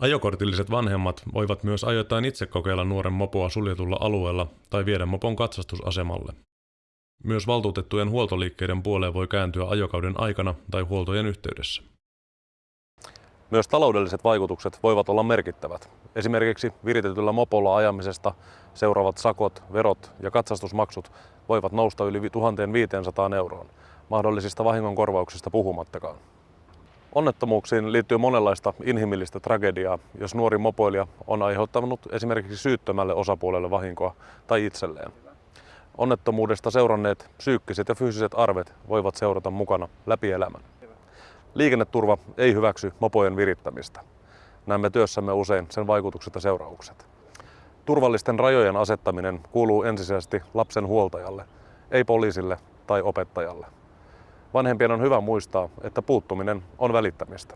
Ajokortilliset vanhemmat voivat myös ajoittain itse kokeilla nuoren mopoa suljetulla alueella tai viedä mopon katsastusasemalle. Myös valtuutettujen huoltoliikkeiden puoleen voi kääntyä ajokauden aikana tai huoltojen yhteydessä. Myös taloudelliset vaikutukset voivat olla merkittävät. Esimerkiksi viritetyllä mopolla ajamisesta seuraavat sakot, verot ja katsastusmaksut voivat nousta yli 1500 euroon, mahdollisista vahingonkorvauksista puhumattakaan. Onnettomuuksiin liittyy monenlaista inhimillistä tragediaa, jos nuori mopoilija on aiheuttanut esimerkiksi syyttömälle osapuolelle vahinkoa tai itselleen. Onnettomuudesta seuranneet psyykkiset ja fyysiset arvet voivat seurata mukana läpi elämän. Liikenneturva ei hyväksy mopojen virittämistä. Näemme työssämme usein sen vaikutukset ja seuraukset. Turvallisten rajojen asettaminen kuuluu ensisijaisesti lapsen huoltajalle, ei poliisille tai opettajalle. Vanhempien on hyvä muistaa, että puuttuminen on välittämistä.